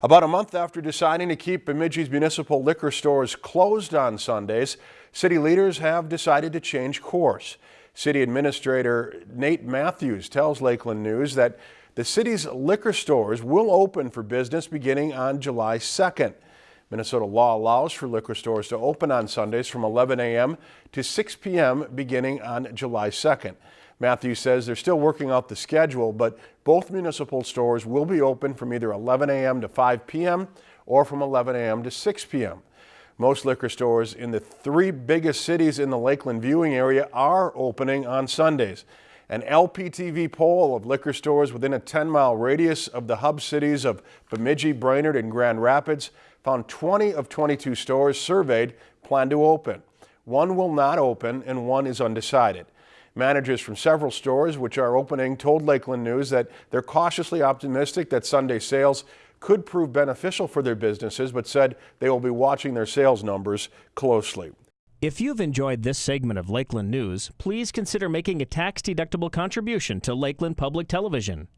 About a month after deciding to keep Bemidji's municipal liquor stores closed on Sundays, city leaders have decided to change course. City Administrator Nate Matthews tells Lakeland News that the city's liquor stores will open for business beginning on July 2nd. Minnesota law allows for liquor stores to open on Sundays from 11 a.m. to 6 p.m. beginning on July 2nd. Matthews says they're still working out the schedule, but both municipal stores will be open from either 11 a.m. to 5 p.m. or from 11 a.m. to 6 p.m. Most liquor stores in the three biggest cities in the Lakeland viewing area are opening on Sundays. An LPTV poll of liquor stores within a 10-mile radius of the hub cities of Bemidji, Brainerd, and Grand Rapids found 20 of 22 stores surveyed plan to open. One will not open and one is undecided. Managers from several stores which are opening told Lakeland News that they're cautiously optimistic that Sunday sales could prove beneficial for their businesses, but said they will be watching their sales numbers closely. If you've enjoyed this segment of Lakeland News, please consider making a tax-deductible contribution to Lakeland Public Television.